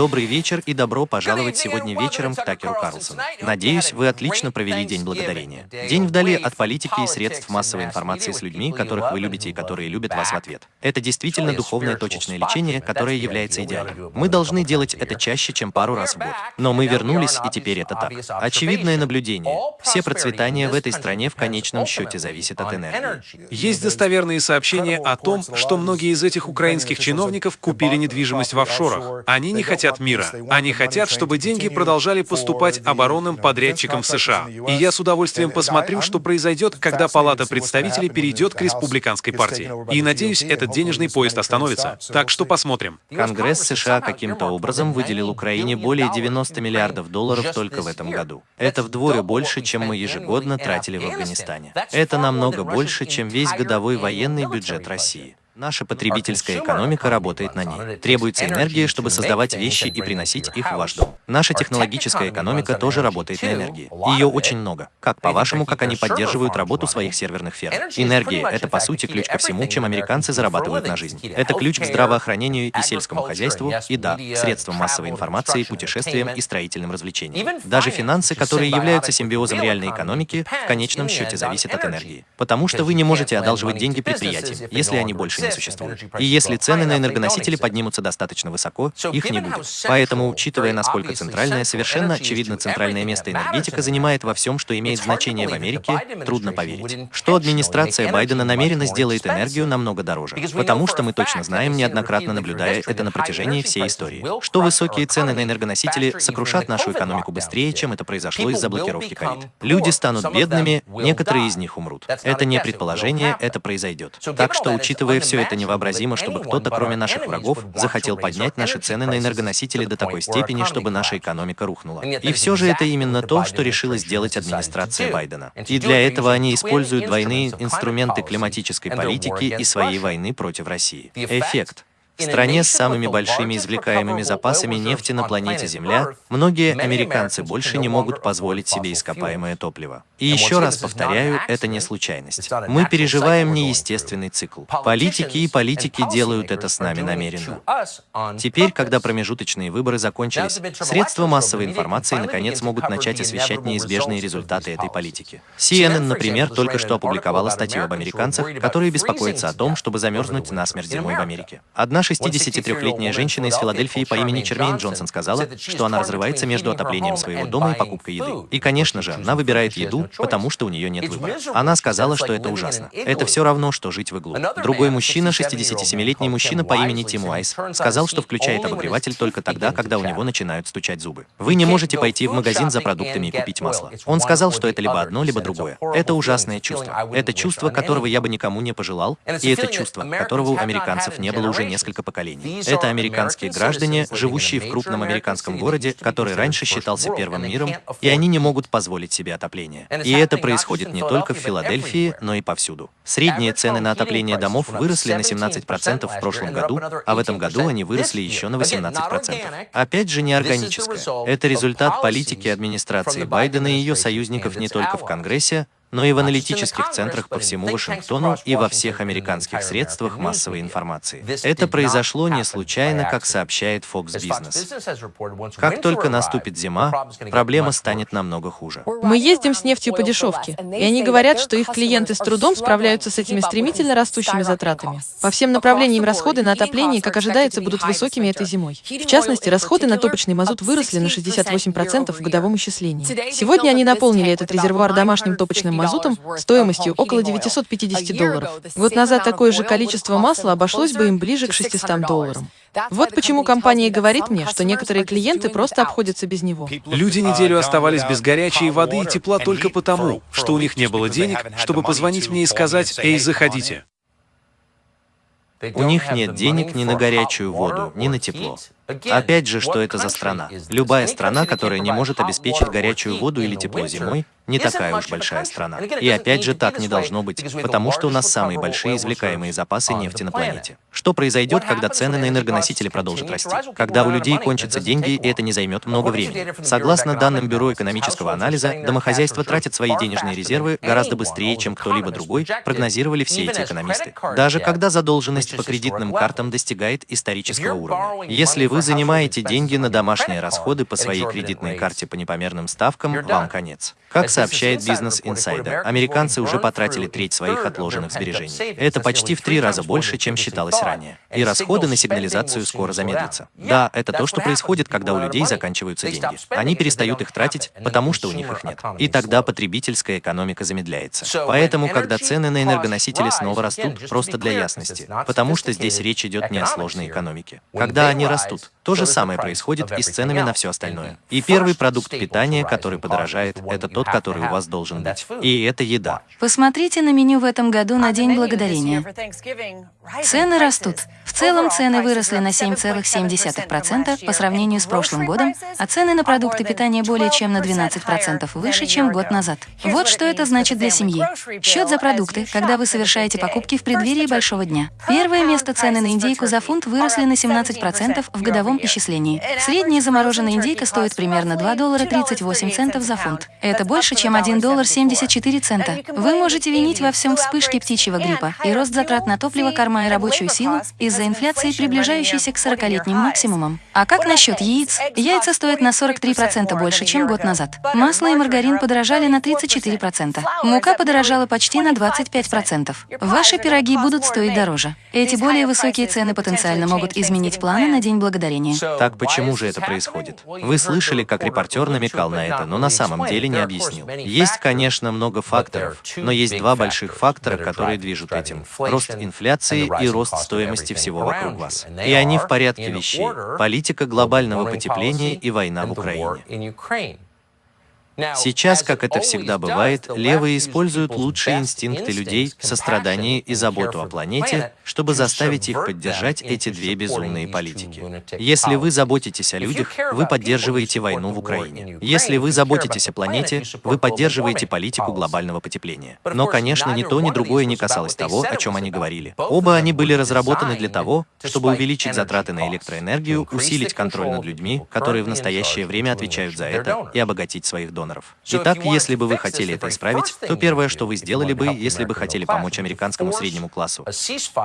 Добрый вечер и добро пожаловать сегодня вечером к Такеру Карлсону. Надеюсь, вы отлично провели День Благодарения. День вдали от политики и средств массовой информации с людьми, которых вы любите и которые любят вас в ответ. Это действительно духовное точечное лечение, которое является идеальным. Мы должны делать это чаще, чем пару раз в год. Но мы вернулись, и теперь это так. Очевидное наблюдение. Все процветания в этой стране в конечном счете зависят от энергии. Есть достоверные сообщения о том, что многие из этих украинских чиновников купили недвижимость в офшорах. Они не хотят мира. Они хотят, чтобы деньги продолжали поступать оборонным подрядчикам в США. И я с удовольствием посмотрю, что произойдет, когда Палата представителей перейдет к республиканской партии. И надеюсь, этот денежный поезд остановится. Так что посмотрим. Конгресс США каким-то образом выделил Украине более 90 миллиардов долларов только в этом году. Это вдвое больше, чем мы ежегодно тратили в Афганистане. Это намного больше, чем весь годовой военный бюджет России. Наша потребительская экономика работает на ней. Требуется энергия, чтобы создавать вещи и приносить их в ваш дом. Наша технологическая экономика тоже работает на энергии. Ее очень много. Как, по-вашему, как они поддерживают работу своих серверных ферм? Энергия — это, по сути, ключ ко всему, чем американцы зарабатывают на жизнь. Это ключ к здравоохранению и сельскому хозяйству, и да, средствам массовой информации, путешествиям и строительным развлечениям. Даже финансы, которые являются симбиозом реальной экономики, в конечном счете зависят от энергии. Потому что вы не можете одалживать деньги предприятиям, если они больше не существует. И если цены на энергоносители поднимутся достаточно высоко, их не будет. Поэтому, учитывая, насколько центральное, совершенно очевидно центральное место энергетика занимает во всем, что имеет значение в Америке, трудно поверить, что администрация Байдена намеренно сделает энергию намного дороже. Потому что мы точно знаем, неоднократно наблюдая это на протяжении всей истории, что высокие цены на энергоносители сокрушат нашу экономику быстрее, чем это произошло из-за блокировки ковид. Люди станут бедными, некоторые из них умрут. Это не предположение, это произойдет. Так что, учитывая все это невообразимо, чтобы кто-то, кроме наших врагов, захотел поднять наши цены на энергоносители до такой степени, чтобы наша экономика рухнула. И все же это именно то, что решила сделать администрация Байдена. И для этого они используют двойные инструменты климатической политики и своей войны против России. Эффект. В стране с самыми большими извлекаемыми запасами нефти на планете Земля, многие американцы больше не могут позволить себе ископаемое топливо. И еще раз повторяю, это не случайность. Мы переживаем неестественный цикл. Политики и политики делают это с нами намеренно. Теперь, когда промежуточные выборы закончились, средства массовой информации наконец могут начать освещать неизбежные результаты этой политики. CNN, например, только что опубликовала статью об американцах, которые беспокоятся о том, чтобы замерзнуть насмерть зимой в Америке. Одна 63-летняя женщина из Филадельфии по имени Чермейн Джонсон сказала, что она разрывается между отоплением своего дома и покупкой еды. И, конечно же, она выбирает еду, потому что у нее нет выбора. Она сказала, что это ужасно. Это все равно, что жить в иглу. Другой мужчина, 67-летний мужчина по имени Тим Уайс, сказал, что включает обогреватель только тогда, когда у него начинают стучать зубы. Вы не можете пойти в магазин за продуктами и купить масло. Он сказал, что это либо одно, либо другое. Это ужасное чувство. Это чувство, которого я бы никому не пожелал, и это чувство, которого у американцев не было уже несколько несколько поколений. Это американские граждане, живущие в крупном американском городе, который раньше считался первым миром, и они не могут позволить себе отопление. И это происходит не только в Филадельфии, но и повсюду. Средние цены на отопление домов выросли на 17% в прошлом году, а в этом году они выросли еще на 18%. Опять же, неорганическое. Это результат политики администрации Байдена и ее союзников не только в Конгрессе, но и в аналитических центрах по всему Вашингтону и во всех американских средствах массовой информации. Это произошло не случайно, как сообщает Fox Business. Как только наступит зима, проблема станет намного хуже. Мы ездим с нефтью по дешевке, и они говорят, что их клиенты с трудом справляются с этими стремительно растущими затратами. По всем направлениям расходы на отопление, как ожидается, будут высокими этой зимой. В частности, расходы на топочный мазут выросли на 68% в годовом исчислении. Сегодня они наполнили этот резервуар домашним топочным мазутом стоимостью около 950 долларов. Год назад такое же количество масла обошлось бы им ближе к 600 долларам. Вот почему компания говорит мне, что некоторые клиенты просто обходятся без него. Люди неделю оставались без горячей воды и тепла только потому, что у них не было денег, чтобы позвонить мне и сказать «Эй, заходите». У них нет денег ни на горячую воду, ни на тепло. Опять же, что это за страна? Любая страна, которая не может обеспечить горячую воду или тепло зимой, не такая уж большая страна. И опять же, так не должно быть, потому что у нас самые большие извлекаемые запасы нефти на планете. Что произойдет, когда цены на энергоносители продолжат расти? Когда у людей кончатся деньги, и это не займет много времени. Согласно данным Бюро экономического анализа, домохозяйства тратят свои денежные резервы гораздо быстрее, чем кто-либо другой, прогнозировали все эти экономисты. Даже когда задолженность по кредитным картам достигает исторического уровня. Если вы вы занимаете деньги на домашние расходы по своей кредитной карте по непомерным ставкам, вам конец. Как сообщает Business Insider, американцы уже потратили треть своих отложенных сбережений. Это почти в три раза больше, чем считалось ранее. И расходы на сигнализацию скоро замедлятся. Да, это то, что происходит, когда у людей заканчиваются деньги. Они перестают их тратить, потому что у них их нет. И тогда потребительская экономика замедляется. Поэтому, когда цены на энергоносители снова растут, просто для ясности, потому что здесь речь идет не о сложной экономике. Когда они растут, то же самое происходит и с ценами на все остальное. И первый продукт питания, который подорожает, это тот, который у вас должен быть. И это еда. Посмотрите на меню в этом году на День Благодарения. Цены растут. В целом цены выросли на 7,7% по сравнению с прошлым годом, а цены на продукты питания более чем на 12% выше, чем год назад. Вот что это значит для семьи. Счет за продукты, когда вы совершаете покупки в преддверии большого дня. Первое место цены на индейку за фунт выросли на 17% в годовом исчислении. Средняя замороженная индейка стоит примерно 2 доллара 38 центов за фунт. Это больше, чем 1 доллар 74 цента. Вы можете винить во всем вспышки птичьего гриппа и рост затрат на топливо, корма и рабочую силу из-за инфляции, приближающейся к 40-летним максимумам. А как насчет яиц? Яйца стоят на 43% больше, чем год назад. Масло и маргарин подорожали на 34%. Мука подорожала почти на 25%. Ваши пироги будут стоить дороже. Эти более высокие цены потенциально могут изменить планы на День Благодарения. Так почему же это происходит? Вы слышали, как репортер намекал на это, но на самом деле не объяснил. Есть, конечно, много факторов, но есть два больших фактора, которые движут этим. Рост инфляции и рост стоимости всего вокруг вас. И они в порядке вещей. Политика глобального потепления и война в Украине. Сейчас, как это всегда бывает, левые используют лучшие инстинкты людей, сострадание и заботу о планете, чтобы заставить их поддержать эти две безумные политики. Если вы заботитесь о людях, вы поддерживаете войну в Украине. Если вы заботитесь о планете, вы поддерживаете политику глобального потепления. Но, конечно, ни то, ни другое не касалось того, о чем они говорили. Оба они были разработаны для того, чтобы увеличить затраты на электроэнергию, усилить контроль над людьми, которые в настоящее время отвечают за это, и обогатить своих доноров доноров. Итак, если бы вы хотели это исправить, то первое, что вы сделали бы, если бы хотели помочь американскому среднему классу,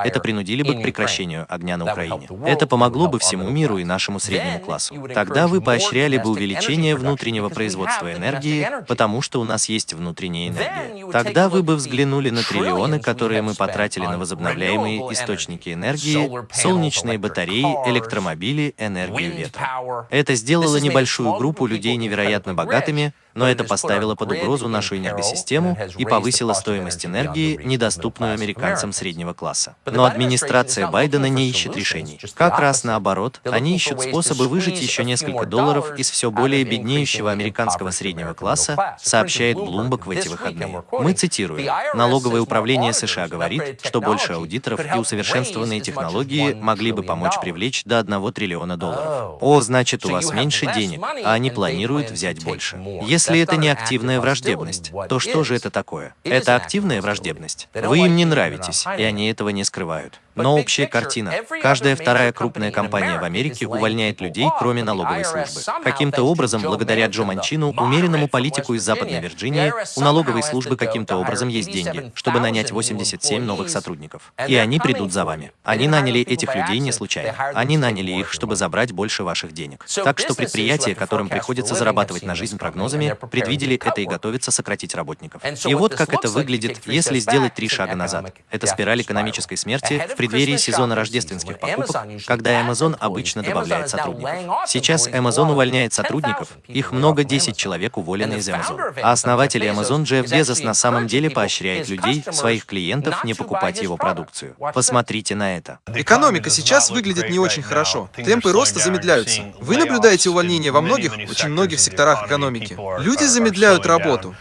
это принудили бы к прекращению огня на Украине. Это помогло бы всему миру и нашему среднему классу. Тогда вы поощряли бы увеличение внутреннего производства энергии, потому что у нас есть внутренняя энергия. Тогда вы бы взглянули на триллионы, которые мы потратили на возобновляемые источники энергии, солнечные батареи, электромобили, энергию ветра. Это сделало небольшую группу людей невероятно богатыми, но это поставило под угрозу нашу энергосистему и повысило стоимость энергии, недоступную американцам среднего класса. Но администрация Байдена не ищет решений. Как раз наоборот, они ищут способы выжить еще несколько долларов из все более беднеющего американского среднего класса, сообщает Bloomberg в эти выходные. Мы цитируем. Налоговое управление США говорит, что больше аудиторов и усовершенствованные технологии могли бы помочь привлечь до 1 триллиона долларов. О, значит, у вас меньше денег, а они планируют взять больше. Если если это не активная враждебность, то что же это такое? Это активная враждебность. Вы им не нравитесь, и они этого не скрывают. Но общая картина. Каждая вторая крупная компания в Америке увольняет людей, кроме налоговой службы. Каким-то образом, благодаря Джо Манчину, умеренному политику из Западной Вирджинии, у налоговой службы каким-то образом есть деньги, чтобы нанять 87 новых сотрудников. И они придут за вами. Они наняли этих людей не случайно. Они наняли их, чтобы забрать больше ваших денег. Так что предприятия, которым приходится зарабатывать на жизнь прогнозами, предвидели это и готовятся сократить работников. И вот как это выглядит, если сделать три шага назад. Это спираль экономической смерти в преддверии сезона рождественских покупок, когда Amazon обычно добавляет сотрудников. Сейчас Amazon увольняет сотрудников, их много 10 человек уволены из Amazon. А основатель Amazon Джефф Безос на самом деле поощряет людей, своих клиентов, не покупать его продукцию. Посмотрите на это. Экономика сейчас выглядит не очень хорошо. Темпы роста замедляются. Вы наблюдаете увольнения во многих, очень многих секторах экономики. Люди замедляют работу.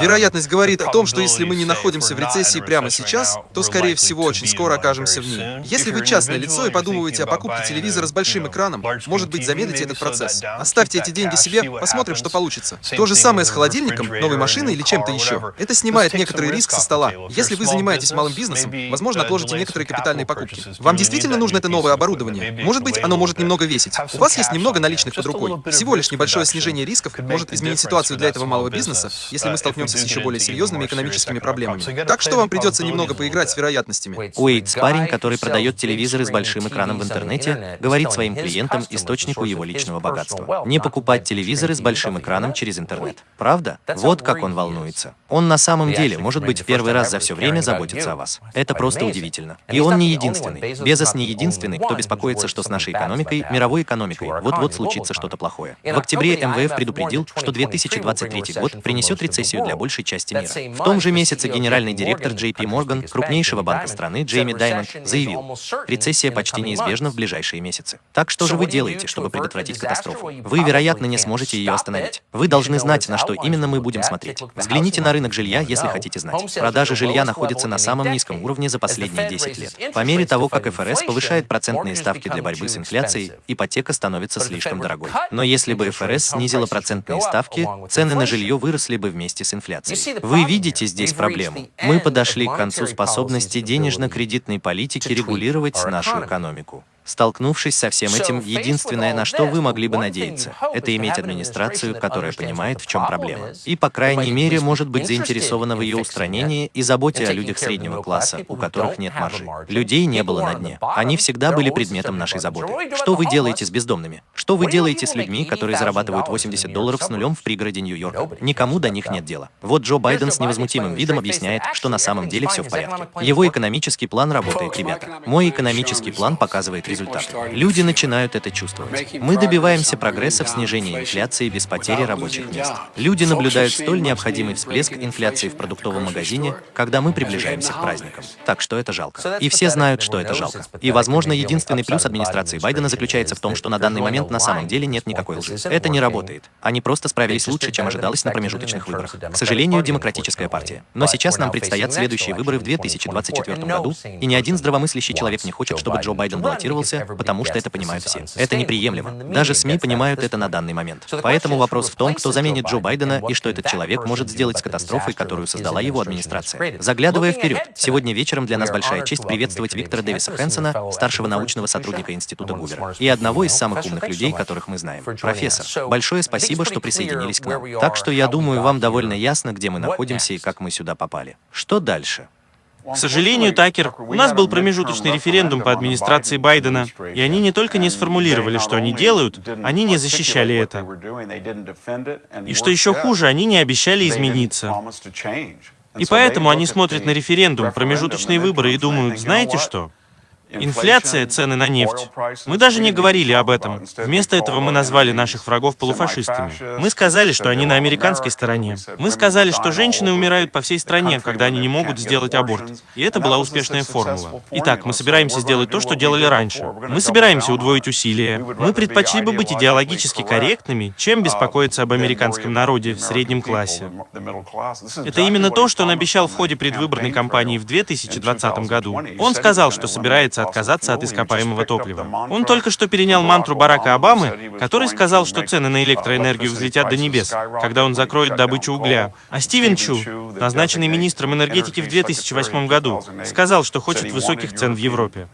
Вероятность говорит о том, что если мы не находимся в рецессии прямо сейчас, то, скорее всего, очень скоро окажемся в ней. Если вы частное лицо и подумываете о покупке телевизора с большим экраном, может быть, замедлите этот процесс. Оставьте эти деньги себе, посмотрим, что получится. То же самое с холодильником, новой машиной или чем-то еще. Это снимает некоторый риск со стола. Если вы занимаетесь малым бизнесом, возможно, отложите некоторые капитальные покупки. Вам действительно нужно это новое оборудование. Может быть, оно может немного весить. У вас есть немного наличных под рукой. Всего лишь небольшое снижение рисков может изменить ситуацию для этого малого бизнеса, если мы столкнемся столкнемся с еще более серьезными экономическими проблемами. Так что вам придется немного поиграть с вероятностями. Уэйтс, парень, который продает телевизоры с большим экраном в интернете, говорит своим клиентам источнику его личного богатства. Не покупать телевизоры с большим экраном через интернет. Правда? Вот как он волнуется. Он на самом деле, может быть, в первый раз за все время заботится о вас. Это просто удивительно. И он не единственный. Безос не единственный, кто беспокоится, что с нашей экономикой, мировой экономикой, вот-вот случится что-то плохое. В октябре МВФ предупредил, что 2023 год принесет рецессию для большей части мира. В том же месяце генеральный директор JP Morgan, крупнейшего банка страны, Джейми Даймонд, заявил, рецессия почти неизбежна в ближайшие месяцы. Так что же вы делаете, чтобы предотвратить катастрофу? Вы, вероятно, не сможете ее остановить. Вы должны знать, на что именно мы будем смотреть. Взгляните на рынок жилья, если хотите знать. Продажи жилья находятся на самом низком уровне за последние 10 лет. По мере того, как ФРС повышает процентные ставки для борьбы с инфляцией, ипотека становится слишком дорогой. Но если бы ФРС снизила процентные ставки, цены на жилье выросли бы вместе с инфляцией. Вы видите здесь проблему. Мы подошли к концу способности денежно-кредитной политики регулировать нашу экономику. Столкнувшись со всем этим, единственное, на что вы могли бы надеяться, это иметь администрацию, которая понимает, в чем проблема. И, по крайней мере, может быть заинтересована в ее устранении и заботе о людях среднего класса, у которых нет маржи. Людей не было на дне. Они всегда были предметом нашей заботы. Что вы делаете с бездомными? Что вы делаете с людьми, которые зарабатывают 80 долларов с нулем в пригороде Нью-Йорка? Никому до них нет дела. Вот Джо Байден с невозмутимым видом объясняет, что на самом деле все в порядке. Его экономический план работает, ребята. Мой экономический план показывает результат результат. Люди начинают это чувствовать. Мы добиваемся прогресса в снижении инфляции без потери рабочих мест. Люди наблюдают столь необходимый всплеск инфляции в продуктовом магазине, когда мы приближаемся к праздникам. Так что это жалко. И все знают, что это жалко. И, возможно, единственный плюс администрации Байдена заключается в том, что на данный момент на самом деле нет никакой лжи. Это не работает. Они просто справились лучше, чем ожидалось на промежуточных выборах. К сожалению, демократическая партия. Но сейчас нам предстоят следующие выборы в 2024 году, и ни один здравомыслящий человек не хочет, чтобы Джо Байден баллотировался баллотировался, потому что это понимают все. Это неприемлемо. Даже СМИ понимают это на данный момент. Поэтому вопрос в том, кто заменит Джо Байдена и что этот человек может сделать с катастрофой, которую создала его администрация. Заглядывая вперед, сегодня вечером для нас большая честь приветствовать Виктора Дэвиса Хэнсона, старшего научного сотрудника Института Гувера, и одного из самых умных людей, которых мы знаем. Профессор, большое спасибо, что присоединились к нам. Так что я думаю, вам довольно ясно, где мы находимся и как мы сюда попали. Что дальше? К сожалению, Такер, у нас был промежуточный референдум по администрации Байдена, и они не только не сформулировали, что они делают, они не защищали это. И что еще хуже, они не обещали измениться. И поэтому они смотрят на референдум, промежуточные выборы и думают, знаете что? Инфляция, цены на нефть. Мы даже не говорили об этом. Вместо этого мы назвали наших врагов полуфашистами. Мы сказали, что они на американской стороне. Мы сказали, что женщины умирают по всей стране, когда они не могут сделать аборт. И это была успешная формула. Итак, мы собираемся сделать то, что делали раньше. Мы собираемся удвоить усилия. Мы предпочли бы быть идеологически корректными, чем беспокоиться об американском народе в среднем классе. Это именно то, что он обещал в ходе предвыборной кампании в 2020 году. Он сказал, что собирается собирается отказаться от ископаемого топлива. Он только что перенял мантру Барака Обамы, который сказал, что цены на электроэнергию взлетят до небес, когда он закроет добычу угля. А Стивен Чу, назначенный министром энергетики в 2008 году, сказал, что хочет высоких цен в Европе.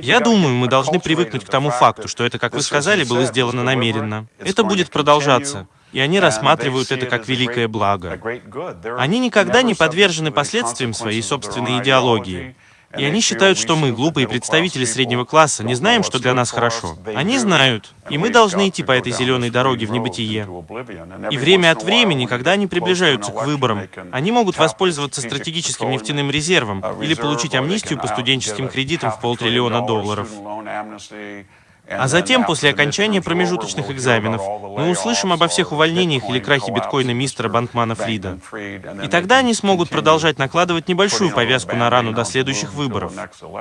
Я думаю, мы должны привыкнуть к тому факту, что это, как вы сказали, было сделано намеренно. Это будет продолжаться. И они рассматривают это как великое благо. Они никогда не подвержены последствиям своей собственной идеологии. И они считают, что мы, глупые представители среднего класса, не знаем, что для нас хорошо. Они знают, и мы должны идти по этой зеленой дороге в небытие. И время от времени, когда они приближаются к выборам, они могут воспользоваться стратегическим нефтяным резервом или получить амнистию по студенческим кредитам в полтриллиона долларов. А затем, после окончания промежуточных экзаменов, мы услышим обо всех увольнениях или крахе биткоина мистера Банкмана Фрида. И тогда они смогут продолжать накладывать небольшую повязку на рану до следующих выборов.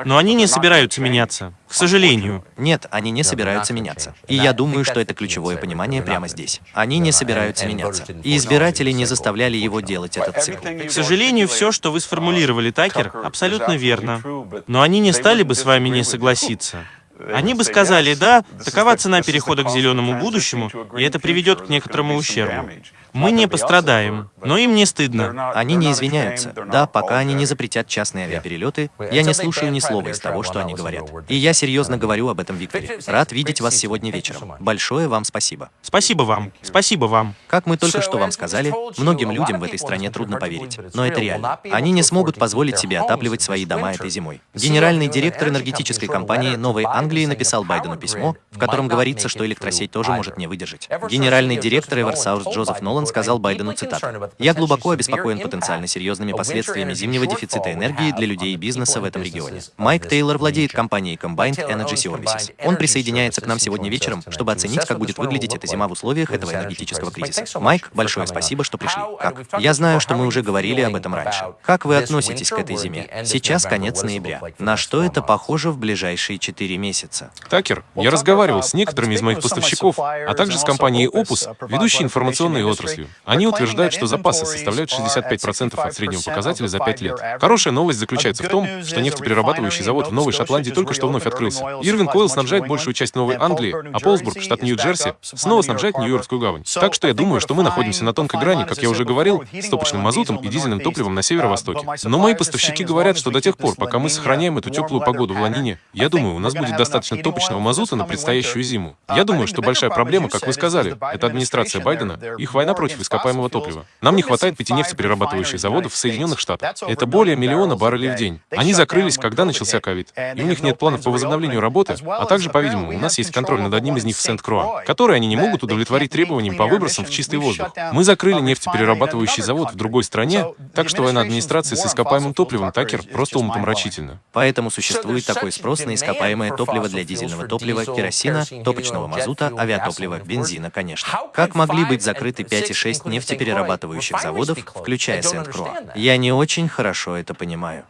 Но они не собираются меняться. К сожалению. Нет, они не собираются меняться. И я думаю, что это ключевое понимание прямо здесь. Они не собираются меняться. И избиратели не заставляли его делать этот цикл. К сожалению, все, что вы сформулировали, Такер, абсолютно верно. Но они не стали бы с вами не согласиться. Они бы сказали, да, такова цена перехода к зеленому будущему, и это приведет к некоторому ущербу. Мы не пострадаем, но им не стыдно. Они не извиняются. Да, пока они не запретят частные авиаперелеты, я не слушаю ни слова из того, что они говорят. И я серьезно говорю об этом, Викторе. Рад видеть вас сегодня вечером. Большое вам спасибо. Спасибо вам. Спасибо вам. Как мы только что вам сказали, многим людям в этой стране трудно поверить. Но это реально. Они не смогут позволить себе отапливать свои дома этой зимой. Генеральный директор энергетической компании Новой Англии написал Байдену письмо, в котором говорится, что электросеть тоже может не выдержать. Генеральный директор Эверсаус Джозеф Нолан сказал Байдену цитату. «Я глубоко обеспокоен потенциально серьезными последствиями зимнего дефицита энергии для людей и бизнеса в этом регионе. Майк Тейлор владеет компанией Combined Energy Services. Он присоединяется к нам сегодня вечером, чтобы оценить, как будет выглядеть эта зима в условиях этого энергетического кризиса. Майк, большое спасибо, что пришли. Как? Я знаю, что мы уже говорили об этом раньше. Как вы относитесь к этой зиме? Сейчас конец ноября. На что это похоже в ближайшие четыре месяца? Такер, я разговаривал с некоторыми из моих поставщиков, а также с компанией Opus, ведущей информационной отраслью. Они утверждают, что запасы составляют 65% от среднего показателя за 5 лет. Хорошая новость заключается в том, что нефтеперерабатывающий завод в Новой Шотландии только что вновь открылся. Ирвин Койл снабжает большую часть Новой Англии, а Полсбург, штат Нью-Джерси, снова снабжает Нью-Йоркскую гавань. Так что я думаю, что мы находимся на тонкой грани, как я уже говорил, с топочным мазутом и дизельным топливом на северо-востоке. Но мои поставщики говорят, что до тех пор, пока мы сохраняем эту теплую погоду в Ланине, я думаю, у нас будет достаточно топочного мазута на предстоящую зиму. Я думаю, что большая проблема, как вы сказали, это администрация Байдена, их война против ископаемого топлива. Нам не хватает пяти нефтеперерабатывающих заводов в Соединенных Штатах. Это более миллиона баррелей в день. Они закрылись, когда начался ковид. И у них нет планов по возобновлению работы, а также, по-видимому, у нас есть контроль над одним из них в Сент-Круа, который они не могут удовлетворить требованиям по выбросам в чистый воздух. Мы закрыли нефтеперерабатывающий завод в другой стране, так что война администрации с ископаемым топливом Такер просто умопомрачительно. Поэтому существует такой спрос на ископаемое топливо для дизельного топлива, керосина, топочного мазута, авиатоплива, бензина, конечно. Как могли быть закрыты пять 26 нефтеперерабатывающих заводов, включая Сент-Круа. Я не очень хорошо это понимаю.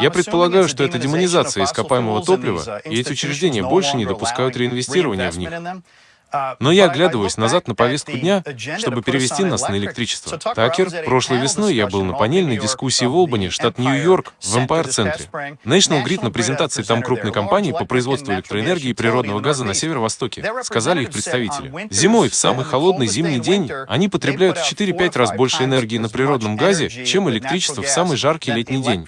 Я предполагаю, что это демонизация ископаемого топлива, и эти учреждения больше не допускают реинвестирования в них. Но я оглядываюсь назад на повестку дня, чтобы перевести нас на электричество. Такер, прошлой весной я был на панельной дискуссии в Олбани, штат Нью-Йорк, в Эмпайр-центре. National Grid на презентации там крупной компании по производству электроэнергии и природного газа на северо-востоке, сказали их представители. Зимой, в самый холодный зимний день, они потребляют в 4-5 раз больше энергии на природном газе, чем электричество в самый жаркий летний день.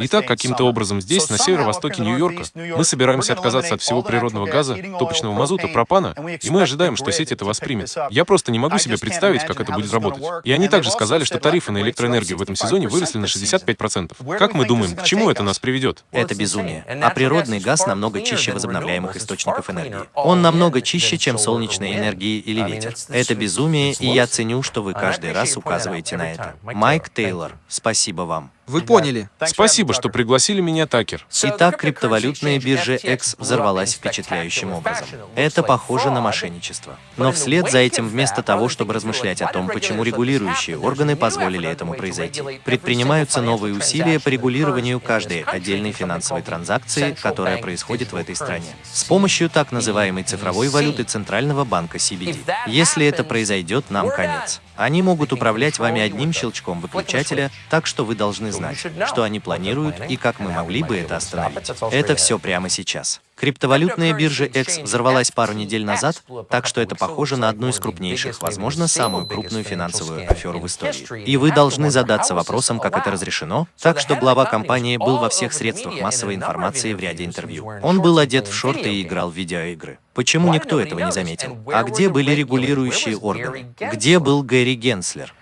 Итак, каким-то образом здесь, на северо-востоке Нью-Йорка, мы собираемся отказаться от всего природного газа, топочного мазута, пропана, плана, и мы ожидаем, что сеть это воспримет. Я просто не могу себе представить, как это будет работать. И они также сказали, что тарифы на электроэнергию в этом сезоне выросли на 65%. Как мы думаем, к чему это нас приведет? Это безумие. А природный газ намного чище возобновляемых источников энергии. Он намного чище, чем солнечная энергия или ветер. Это безумие, и я ценю, что вы каждый раз указываете на это. Майк Тейлор, спасибо вам. Вы поняли. Спасибо, что пригласили меня, Такер. Итак, криптовалютная биржа X взорвалась впечатляющим образом. Это похоже на мошенничество. Но вслед за этим, вместо того, чтобы размышлять о том, почему регулирующие органы позволили этому произойти, предпринимаются новые усилия по регулированию каждой отдельной финансовой транзакции, которая происходит в этой стране, с помощью так называемой цифровой валюты Центрального банка CBD. Если это произойдет, нам конец. Они могут управлять вами одним щелчком выключателя, так что вы должны знать, что они планируют и как мы могли бы это остановить. Это все прямо сейчас. Криптовалютная биржа X взорвалась пару недель назад, так что это похоже на одну из крупнейших, возможно, самую крупную финансовую аферу в истории. И вы должны задаться вопросом, как это разрешено. Так что глава компании был во всех средствах массовой информации в ряде интервью. Он был одет в шорты и играл в видеоигры. Почему никто этого не заметил? А где были регулирующие органы? Где был Гэри Генслер?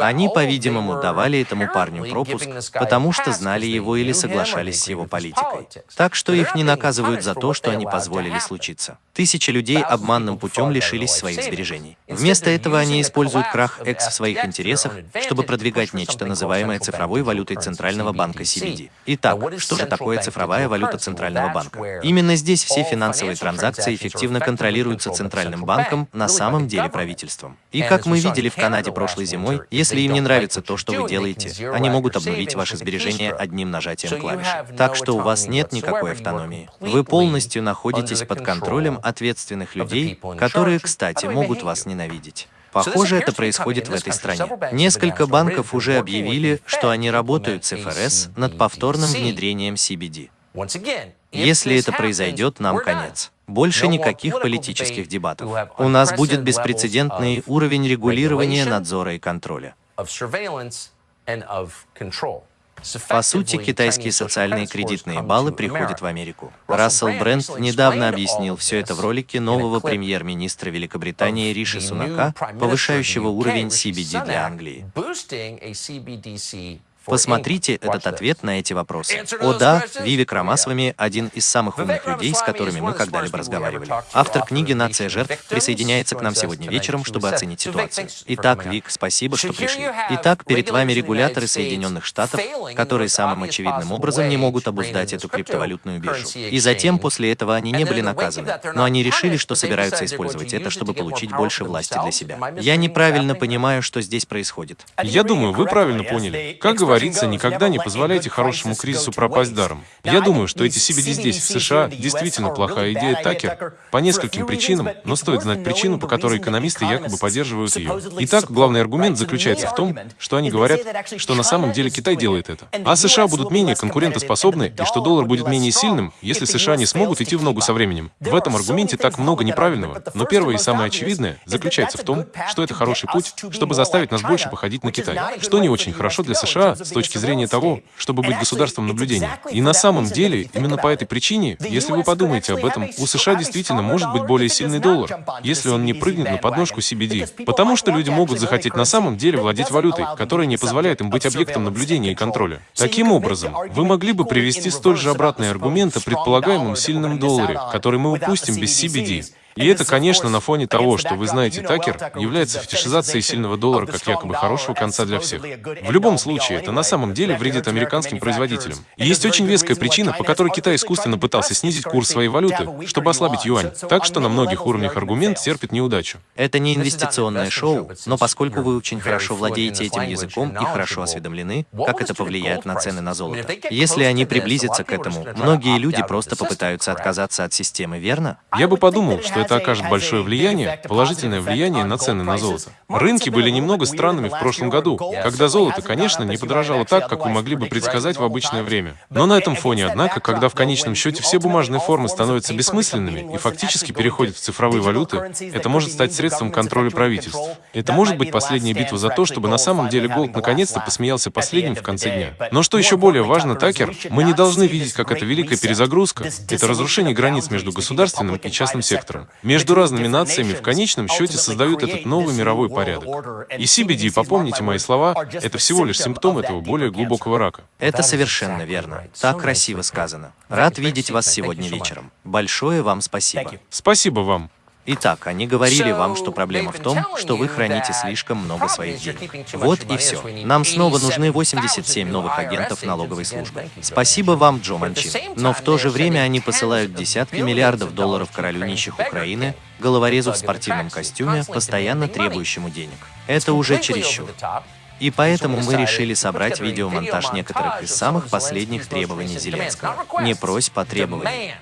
Они, по-видимому, давали этому парню пропуск, потому что знали его или соглашались с его политикой. Так что их не наказывают за то, что они позволили случиться. Тысячи людей обманным путем лишились своих сбережений. Вместо этого они используют крах X в своих интересах, чтобы продвигать нечто, называемое цифровой валютой Центрального банка CBD. Итак, что же такое цифровая валюта Центрального банка? Именно здесь все финансовые транзакции эффективно контролируются Центральным банком, на самом деле правительством. И как мы видели в Канаде прошлой зимой, если им не нравится то, что вы делаете, они могут обнулить ваши сбережения одним нажатием клавиши. Так что у вас нет никакой автономии. Вы полностью находитесь под контролем ответственных людей, которые, кстати, могут вас ненавидеть. Похоже, это происходит в этой стране. Несколько банков уже объявили, что они работают с ФРС над повторным внедрением CBD. Если это произойдет, нам конец. Больше никаких политических дебатов. У нас будет беспрецедентный уровень регулирования, надзора и контроля. По сути, китайские социальные кредитные баллы приходят в Америку. Рассел Брент недавно объяснил все это в ролике нового премьер-министра Великобритании Риши Сунака, повышающего уровень CBD для Англии. Посмотрите этот ответ на эти вопросы. О да, Вивик Рамасвами – один из самых умных людей, с которыми мы когда-либо разговаривали. Автор книги «Нация жертв» присоединяется к нам сегодня вечером, чтобы оценить ситуацию. Итак, Вик, спасибо, что пришли. Итак, перед вами регуляторы Соединенных Штатов, которые самым очевидным образом не могут обуздать эту криптовалютную биржу. И затем, после этого, они не были наказаны. Но они решили, что собираются использовать это, чтобы получить больше власти для себя. Я неправильно понимаю, что здесь происходит. Я думаю, вы правильно поняли. Как говорится, говорится, никогда не позволяйте хорошему кризису пропасть даром. Я думаю, что эти CBD здесь, в США, действительно плохая идея Такер по нескольким причинам, но стоит знать причину, по которой экономисты якобы поддерживают ее. Итак, главный аргумент заключается в том, что они говорят, что на самом деле Китай делает это. А США будут менее конкурентоспособны, и что доллар будет менее сильным, если США не смогут идти в ногу со временем. В этом аргументе так много неправильного, но первое и самое очевидное заключается в том, что это хороший путь, чтобы заставить нас больше походить на Китай, что не очень хорошо для США с точки зрения того, чтобы быть государством наблюдения. И на самом деле, именно по этой причине, если вы подумаете об этом, у США действительно может быть более сильный доллар, если он не прыгнет на подножку CBD. Потому что люди могут захотеть на самом деле владеть валютой, которая не позволяет им быть объектом наблюдения и контроля. Таким образом, вы могли бы привести столь же обратный аргумент о предполагаемом сильном долларе, который мы упустим без CBD. И это, конечно, на фоне того, что вы знаете, Такер является фетишизацией сильного доллара как якобы хорошего конца для всех. В любом случае, это на самом деле вредит американским производителям. И есть очень веская причина, по которой Китай искусственно пытался снизить курс своей валюты, чтобы ослабить юань. Так что на многих уровнях аргумент терпит неудачу. Это не инвестиционное шоу, но поскольку вы очень хорошо владеете этим языком и хорошо осведомлены, как это повлияет на цены на золото. Если они приблизятся к этому, многие люди просто попытаются отказаться от системы, верно? Я бы подумал, что это окажет большое влияние, положительное влияние на цены на золото. Рынки были немного странными в прошлом году, когда золото, конечно, не подорожало так, как вы могли бы предсказать в обычное время. Но на этом фоне, однако, когда в конечном счете все бумажные формы становятся бессмысленными и фактически переходят в цифровые валюты, это может стать средством контроля правительств. Это может быть последняя битва за то, чтобы на самом деле Голд наконец-то посмеялся последним в конце дня. Но что еще более важно, Такер, мы не должны видеть, как это великая перезагрузка, это разрушение границ между государственным и частным сектором между разными нациями в конечном счете создают этот новый мировой порядок. И CBD, попомните мои слова, это всего лишь симптом этого более глубокого рака. Это совершенно верно. Так красиво сказано. Рад видеть вас сегодня вечером. Большое вам спасибо. Спасибо вам. Итак, они говорили вам, что проблема в том, что вы храните слишком много своих денег. Вот и все. Нам снова нужны 87 новых агентов налоговой службы. Спасибо вам, Джо Манчин. Но в то же время они посылают десятки миллиардов долларов королю нищих Украины, головорезу в спортивном костюме, постоянно требующему денег. Это уже чересчур. И поэтому мы решили собрать видеомонтаж некоторых из самых последних требований Зеленского. Не прось по требованию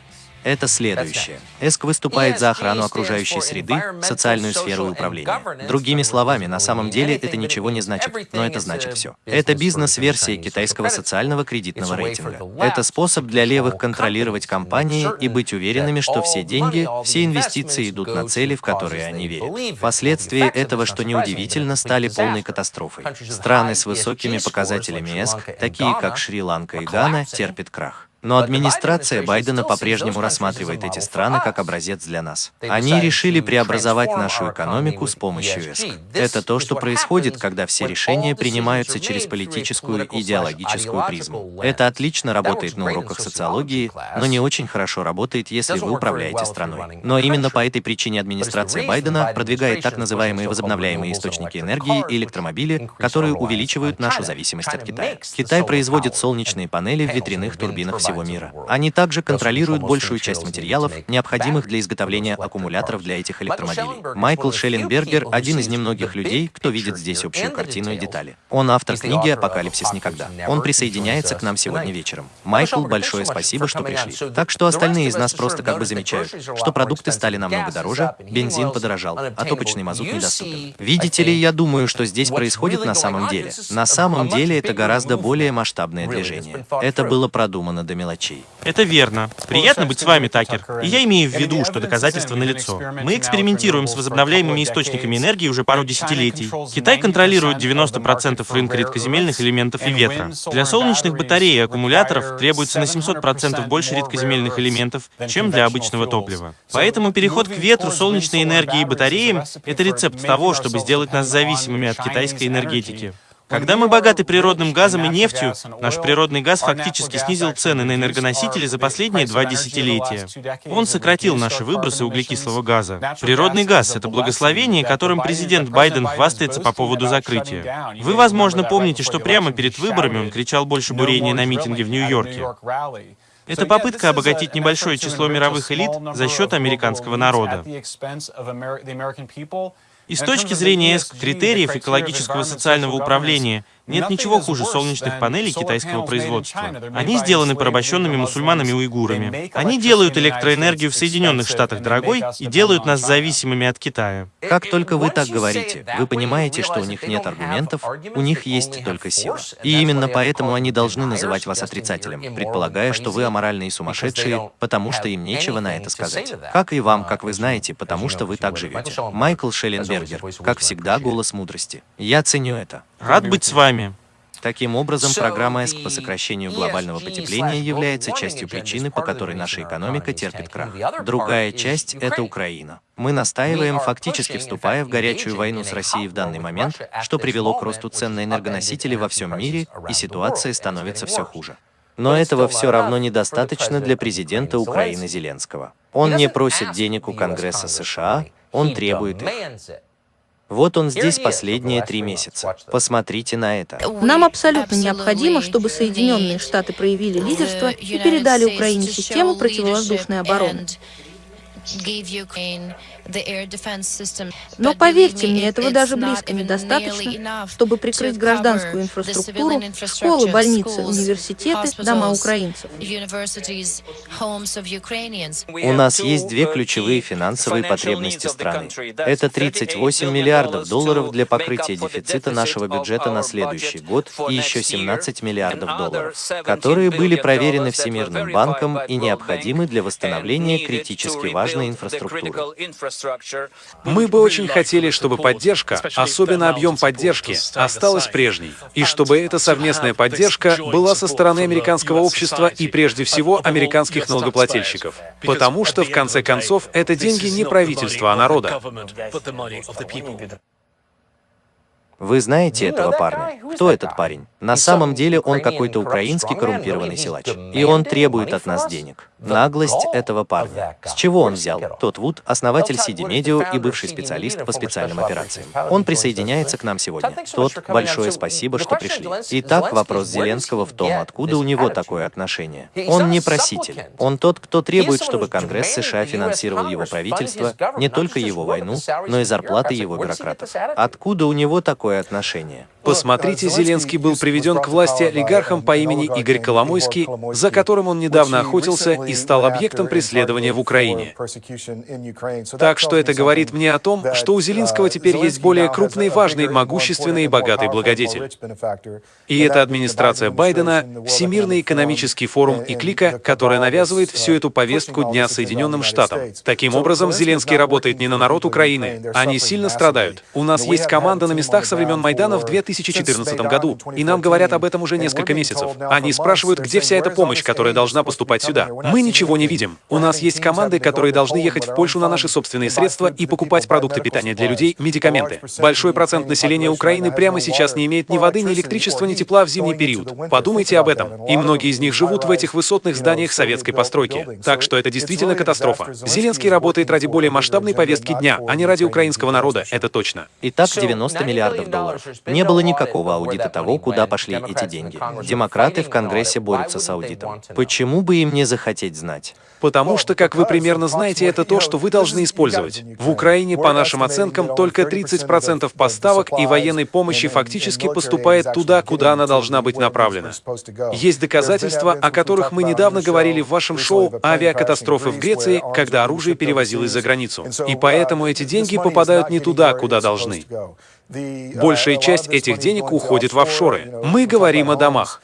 это следующее. ЭСК выступает за охрану окружающей среды, социальную сферу и управление. Другими словами, на самом деле это ничего не значит, но это значит все. Это бизнес-версия китайского социального кредитного рейтинга. Это способ для левых контролировать компании и быть уверенными, что все деньги, все инвестиции идут на цели, в которые они верят. Последствия этого, что неудивительно, стали полной катастрофой. Страны с высокими показателями ЭСК, такие как Шри-Ланка и Гана, терпят крах. Но администрация Байдена по-прежнему рассматривает эти страны как образец для нас. Они решили преобразовать нашу экономику с помощью ЭСК. Это то, что происходит, когда все решения принимаются через политическую и идеологическую призму. Это отлично работает на уроках социологии, но не очень хорошо работает, если вы управляете страной. Но именно по этой причине администрация Байдена продвигает так называемые возобновляемые источники энергии и электромобили, которые увеличивают нашу зависимость от Китая. Китай производит солнечные панели в ветряных турбинах всего всего мира. Они также контролируют большую часть материалов, необходимых для изготовления аккумуляторов для этих электромобилей. Майкл Шелленбергер – один из немногих людей, кто видит здесь общую картину и детали. Он автор книги «Апокалипсис никогда». Он присоединяется к нам сегодня вечером. Майкл, большое спасибо, что пришли. Так что остальные из нас просто как бы замечают, что продукты стали намного дороже, бензин подорожал, а топочный мазут недоступен. Видите ли, я думаю, что здесь происходит на самом деле. На самом деле это гораздо более масштабное движение. Это было продумано до мелочей. Это верно. Приятно быть с вами, Такер. И я имею в виду, что доказательства налицо. Мы экспериментируем с возобновляемыми источниками энергии уже пару десятилетий. Китай контролирует 90% рынка редкоземельных элементов и ветра. Для солнечных батарей и аккумуляторов требуется на 700% больше редкоземельных элементов, чем для обычного топлива. Поэтому переход к ветру, солнечной энергии и батареям — это рецепт того, чтобы сделать нас зависимыми от китайской энергетики. Когда мы богаты природным газом и нефтью, наш природный газ фактически снизил цены на энергоносители за последние два десятилетия. Он сократил наши выбросы углекислого газа. Природный газ — это благословение, которым президент Байден хвастается по поводу закрытия. Вы, возможно, помните, что прямо перед выборами он кричал больше бурения на митинге в Нью-Йорке. Это попытка обогатить небольшое число мировых элит за счет американского народа. И с точки зрения критериев экологического социального управления нет ничего хуже солнечных панелей китайского производства. Они сделаны порабощенными мусульманами-уйгурами. Они делают электроэнергию в Соединенных Штатах дорогой и делают нас зависимыми от Китая. Как только вы так говорите, вы понимаете, что у них нет аргументов, у них есть только сила. И именно поэтому они должны называть вас отрицателем, предполагая, что вы аморальные и сумасшедшие, потому что им нечего на это сказать. Как и вам, как вы знаете, потому что вы так живете. Майкл Шелленбергер, как всегда, голос мудрости. Я ценю это. Рад быть с вами. Таким образом, программа ЭСК по сокращению глобального потепления является частью причины, по которой наша экономика терпит крах. Другая часть — это Украина. Мы настаиваем, фактически вступая в горячую войну с Россией в данный момент, что привело к росту цен на энергоносители во всем мире, и ситуация становится все хуже. Но этого все равно недостаточно для президента Украины Зеленского. Он не просит денег у Конгресса США, он требует их. Вот он здесь последние три месяца. Посмотрите на это. Нам абсолютно необходимо, чтобы Соединенные Штаты проявили лидерство и передали Украине систему противовоздушной обороны. Но поверьте мне, этого даже близко недостаточно, чтобы прикрыть гражданскую инфраструктуру, школы, больницы, университеты, дома украинцев. У нас есть две ключевые финансовые потребности страны. Это 38 миллиардов долларов для покрытия дефицита нашего бюджета на следующий год и еще 17 миллиардов долларов, которые были проверены Всемирным банком и необходимы для восстановления критически важной инфраструктуры. Мы бы очень хотели, чтобы поддержка, особенно объем поддержки, осталась прежней, и чтобы эта совместная поддержка была со стороны американского общества и прежде всего американских налогоплательщиков. Потому что, в конце концов, это деньги не правительства, а народа. Вы знаете этого парня? Кто этот парень? На самом деле он какой-то украинский коррумпированный силач. И он требует от нас денег. Наглость этого парня. С чего он взял? Тот Вуд, основатель CD Media и бывший специалист по специальным операциям. Он присоединяется к нам сегодня. Тот, большое спасибо, что пришли. Итак, вопрос Зеленского в том, откуда у него такое отношение. Он не проситель. Он тот, кто требует, чтобы Конгресс США финансировал его правительство, не только его войну, но и зарплаты его бюрократов. Откуда у него такое отношение? Посмотрите, Зеленский был приведен к власти олигархом по имени Игорь Коломойский, за которым он недавно охотился и стал объектом преследования в Украине. Так что это говорит мне о том, что у Зеленского теперь есть более крупный, важный, могущественный и богатый благодетель. И это администрация Байдена, Всемирный экономический форум и клика, которая навязывает всю эту повестку Дня Соединенным Штатам. Таким образом, Зеленский работает не на народ Украины. Они сильно страдают. У нас есть команда на местах со времен Майдана в 2014 году, и нам говорят об этом уже несколько месяцев. Они спрашивают, где вся эта помощь, которая должна поступать сюда. Мы ничего не видим. У нас есть команды, которые должны ехать в Польшу на наши собственные средства и покупать продукты питания для людей, медикаменты. Большой процент населения Украины прямо сейчас не имеет ни воды, ни электричества, ни тепла в зимний период. Подумайте об этом. И многие из них живут в этих высотных зданиях советской постройки. Так что это действительно катастрофа. Зеленский работает ради более масштабной повестки дня, а не ради украинского народа, это точно. Итак, 90 миллиардов долларов. Не было никакого аудита того, куда пошли эти деньги. Демократы в Конгрессе борются с аудитом. Почему бы им не захотеть знать? Потому что, как вы примерно знаете, это то, что вы должны использовать. В Украине, по нашим оценкам, только 30% поставок и военной помощи фактически поступает туда, куда она должна быть направлена. Есть доказательства, о которых мы недавно говорили в вашем шоу «Авиакатастрофы в Греции», когда оружие перевозилось за границу. И поэтому эти деньги попадают не туда, куда должны. Большая часть этих денег уходит в офшоры. Мы говорим о домах.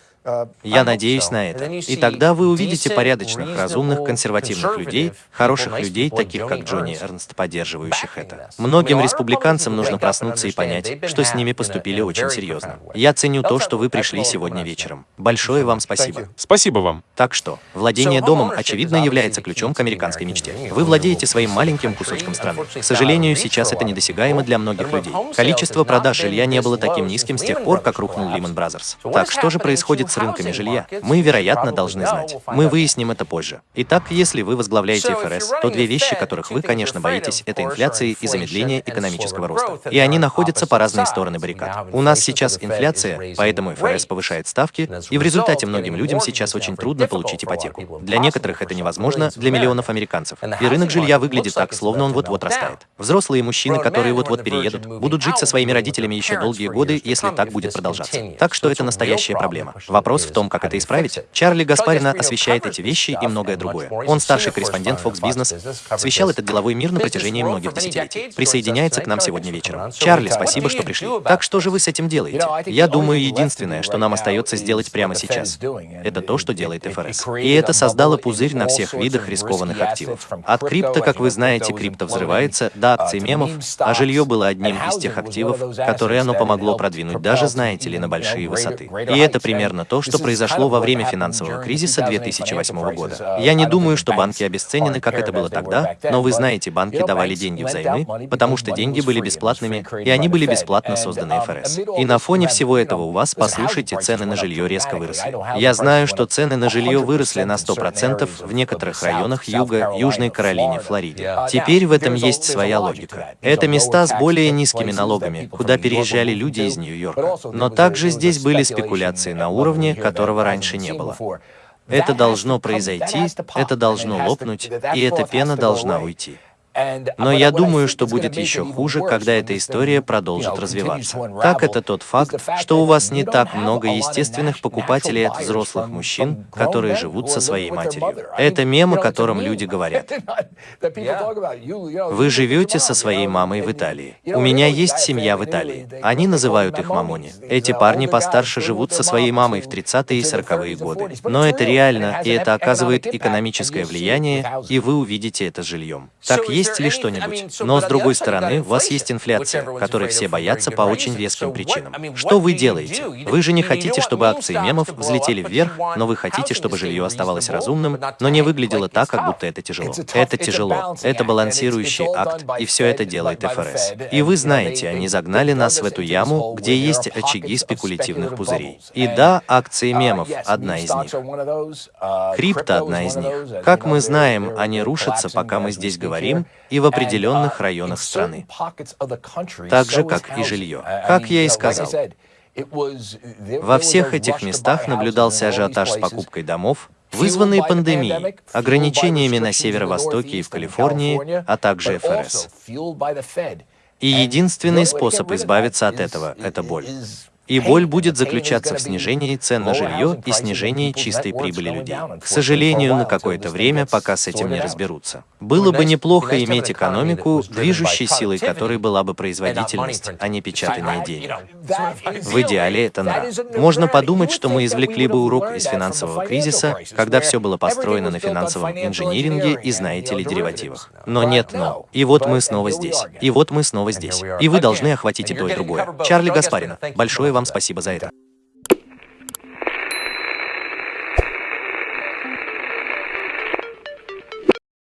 Я надеюсь на это. И тогда вы увидите порядочных, разумных, консервативных людей, хороших людей, таких как Джонни Эрнст, поддерживающих это. Многим республиканцам нужно проснуться и понять, что с ними поступили очень серьезно. Я ценю то, что вы пришли сегодня вечером. Большое вам спасибо. Спасибо вам. Так что, владение домом, очевидно, является ключом к американской мечте. Вы владеете своим маленьким кусочком страны. К сожалению, сейчас это недосягаемо для многих людей. Количество продаж жилья не было таким низким с тех пор, как рухнул Lehman Brothers. Так что же происходит с рынками жилья? Мы, вероятно, должны знать. Мы выясним это позже. Итак, если вы возглавляете ФРС, то две вещи, которых вы, конечно, боитесь, это инфляция и замедление экономического роста. И они находятся по разные стороны баррикад. У нас сейчас инфляция, поэтому ФРС повышает ставки, и в результате многим людям сейчас очень трудно получить ипотеку. Для некоторых это невозможно, для миллионов американцев. И рынок жилья выглядит так, словно он вот-вот растает. Взрослые мужчины, которые вот-вот переедут, будут жить со своими родителями еще долгие годы, если так будет продолжаться. Так что это настоящая проблема. Вопрос в том, как это исправить. Чарли Гаспарина освещает эти вещи и многое другое. Он старший корреспондент Fox Business, освещал этот деловой мир на протяжении многих десятилетий. Присоединяется к нам сегодня вечером. Чарли, спасибо, что пришли. Так что же вы с этим делаете? Я думаю, единственное, что нам остается сделать прямо сейчас, это то, что делает ФРС. И это создало пузырь на всех видах рискованных активов. От крипто, как вы знаете, крипто взрывается, до акций мемов, а жилье было одним из тех активов, которые оно помогло продвинуть даже, знаете ли, на большие высоты. И это примерно то, что произошло во время финансового кризиса 2008 года. Я не думаю, что банки обесценены, как это было тогда, но вы знаете, банки давали деньги взаймы, потому что деньги были бесплатными, и они были бесплатно созданы ФРС. И на фоне всего этого у вас, послушайте, цены на жилье резко выросли. Я знаю, что цены на жилье выросли на 100% в некоторых районах Юга, Южной Каролине, Флориде. Теперь в этом есть своя логика. Это места с более низкими налогами, куда переезжали люди из Нью-Йорка. Но также здесь были спекуляции на уровне, которого раньше не было. Это должно произойти, это должно лопнуть, и эта пена должна уйти. Но я думаю, что будет еще хуже, когда эта история продолжит развиваться. Так это тот факт, что у вас не так много естественных покупателей от взрослых мужчин, которые живут со своей матерью. Это мем, о котором люди говорят. Вы живете со своей мамой в Италии. У меня есть семья в Италии. Они называют их мамони. Эти парни постарше живут со своей мамой в 30-е и 40-е годы. Но это реально, и это оказывает экономическое влияние, и вы увидите это жильем. Так есть есть ли что-нибудь? Но с другой стороны, у вас есть инфляция, которой все боятся по очень веским причинам. Что вы делаете? Вы же не хотите, чтобы акции мемов взлетели вверх, но вы хотите, чтобы жилье оставалось разумным, но не выглядело так, как будто это тяжело. Это тяжело. Это балансирующий акт, и все это делает ФРС. И вы знаете, они загнали нас в эту яму, где есть очаги спекулятивных пузырей. И да, акции мемов — одна из них. Крипто — одна из них. Как мы знаем, они рушатся, пока мы здесь говорим, и в определенных районах страны, так же, как и жилье. Как я и сказал, во всех этих местах наблюдался ажиотаж с покупкой домов, вызванные пандемией, ограничениями на северо-востоке и в Калифорнии, а также ФРС. И единственный способ избавиться от этого — это боль. И боль будет заключаться в снижении цен на жилье и снижении чистой прибыли людей. К сожалению, на какое-то время, пока с этим не разберутся. Было бы неплохо иметь экономику, движущей силой которой была бы производительность, а не печатание денег. В идеале это нрав. Можно подумать, что мы извлекли бы урок из финансового кризиса, когда все было построено на финансовом инжиниринге и, знаете ли, деривативах. Но нет но. И вот мы снова здесь. И вот мы снова здесь. И вы должны охватить и то, и другое. Чарли Гаспарина, большое вам вам спасибо за это.